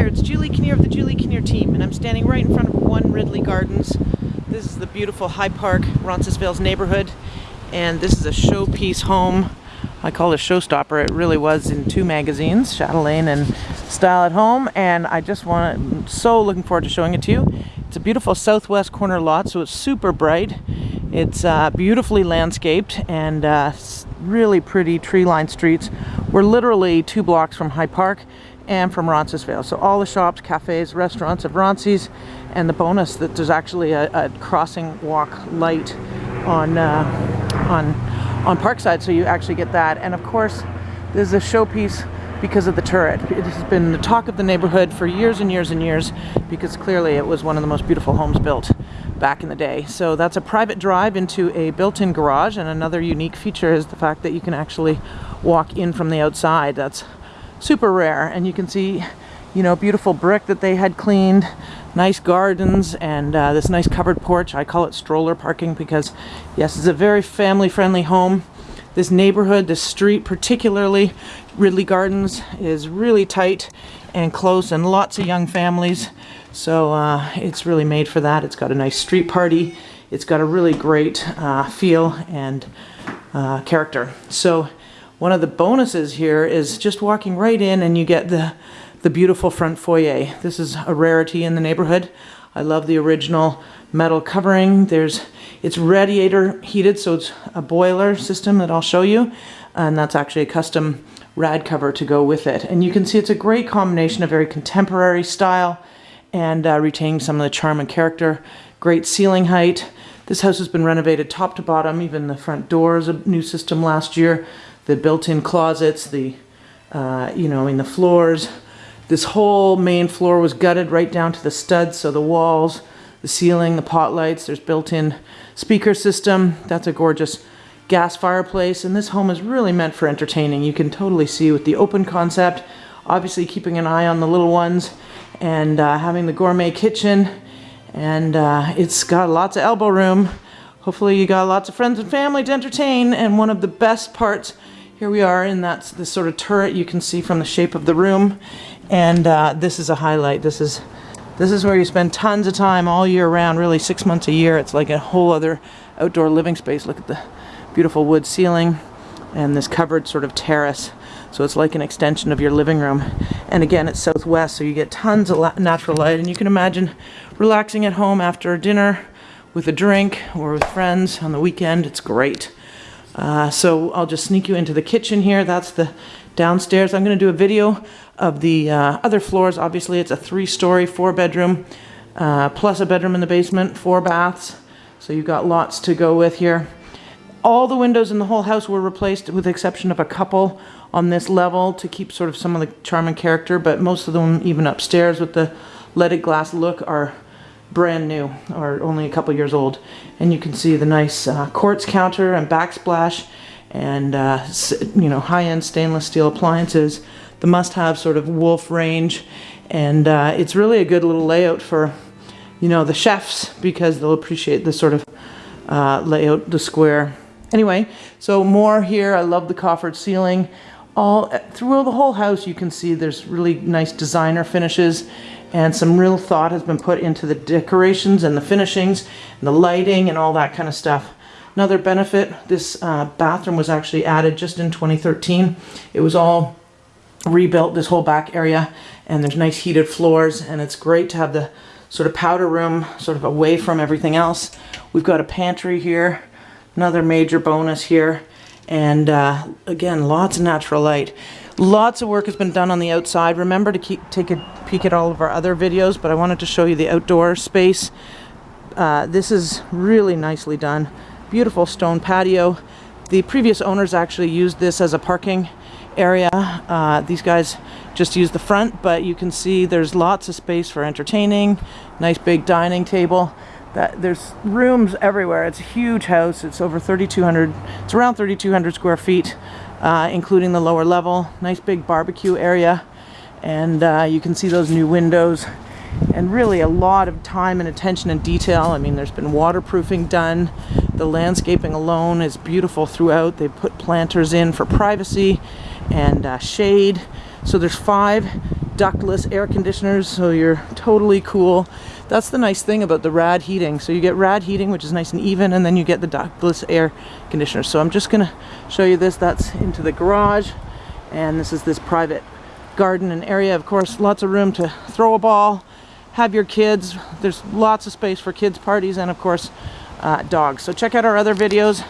there, it's Julie Kinnear of the Julie Kinnear team, and I'm standing right in front of One Ridley Gardens. This is the beautiful High Park, Roncesvalles neighborhood, and this is a showpiece home. I call it a showstopper. It really was in two magazines, Chatelaine and Style at Home, and I just want I'm so looking forward to showing it to you. It's a beautiful southwest corner lot, so it's super bright. It's uh, beautifully landscaped and uh, really pretty tree-lined streets. We're literally two blocks from High Park and from Roncesvalles. So all the shops, cafes, restaurants of Ronces, and the bonus that there's actually a, a crossing walk light on uh, on on Parkside, so you actually get that. And of course, there's a showpiece because of the turret. It has been the talk of the neighborhood for years and years and years because clearly it was one of the most beautiful homes built back in the day. So that's a private drive into a built-in garage and another unique feature is the fact that you can actually walk in from the outside. That's super rare and you can see you know beautiful brick that they had cleaned nice gardens and uh, this nice covered porch. I call it stroller parking because yes it's a very family friendly home. This neighborhood this street particularly Ridley Gardens is really tight and close and lots of young families. So uh, it's really made for that. It's got a nice street party. It's got a really great uh, feel and uh, character. So one of the bonuses here is just walking right in and you get the, the beautiful front foyer. This is a rarity in the neighborhood. I love the original metal covering. There's It's radiator heated, so it's a boiler system that I'll show you. And that's actually a custom rad cover to go with it. And you can see it's a great combination of very contemporary style and uh, retaining some of the charm and character. Great ceiling height. This house has been renovated top to bottom. Even the front door is a new system last year the built-in closets, the, uh, you know, in the floors. This whole main floor was gutted right down to the studs, so the walls, the ceiling, the pot lights, there's built-in speaker system. That's a gorgeous gas fireplace, and this home is really meant for entertaining. You can totally see with the open concept, obviously keeping an eye on the little ones, and uh, having the gourmet kitchen, and uh, it's got lots of elbow room. Hopefully you got lots of friends and family to entertain, and one of the best parts here we are and that's the sort of turret you can see from the shape of the room. And uh, this is a highlight. This is this is where you spend tons of time all year round, really six months a year. It's like a whole other outdoor living space. Look at the beautiful wood ceiling and this covered sort of terrace. So it's like an extension of your living room. And again, it's southwest, so you get tons of natural light. And you can imagine relaxing at home after dinner with a drink or with friends on the weekend. It's great. Uh, so I'll just sneak you into the kitchen here. That's the downstairs. I'm going to do a video of the uh, other floors. Obviously, it's a three-story, four-bedroom, uh, plus a bedroom in the basement, four baths. So you've got lots to go with here. All the windows in the whole house were replaced with the exception of a couple on this level to keep sort of some of the charm and character, but most of them, even upstairs with the leaded glass look, are brand new or only a couple years old. And you can see the nice uh, quartz counter and backsplash and uh, you know high-end stainless steel appliances the must-have sort of wolf range. And uh, it's really a good little layout for you know the chefs because they'll appreciate the sort of uh, layout the square. Anyway so more here. I love the coffered ceiling all through the whole house you can see there's really nice designer finishes and some real thought has been put into the decorations and the finishings and the lighting and all that kind of stuff. Another benefit, this uh, bathroom was actually added just in 2013. It was all rebuilt, this whole back area, and there's nice heated floors, and it's great to have the sort of powder room sort of away from everything else. We've got a pantry here, another major bonus here, and uh, again, lots of natural light. Lots of work has been done on the outside. Remember to keep, take a peek at all of our other videos, but I wanted to show you the outdoor space. Uh, this is really nicely done. Beautiful stone patio. The previous owners actually used this as a parking area. Uh, these guys just use the front, but you can see there's lots of space for entertaining. Nice big dining table. That there's rooms everywhere. It's a huge house. It's over 3,200. It's around 3,200 square feet uh, including the lower level. Nice big barbecue area and uh, you can see those new windows and really a lot of time and attention and detail. I mean, there's been waterproofing done. The landscaping alone is beautiful throughout. They put planters in for privacy and uh, shade. So there's five ductless air conditioners, so you're totally cool. That's the nice thing about the rad heating. So you get rad heating, which is nice and even, and then you get the ductless air conditioner. So I'm just gonna show you this. That's into the garage, and this is this private garden and area. Of course, lots of room to throw a ball, have your kids. There's lots of space for kids parties, and of course, uh, dogs. So check out our other videos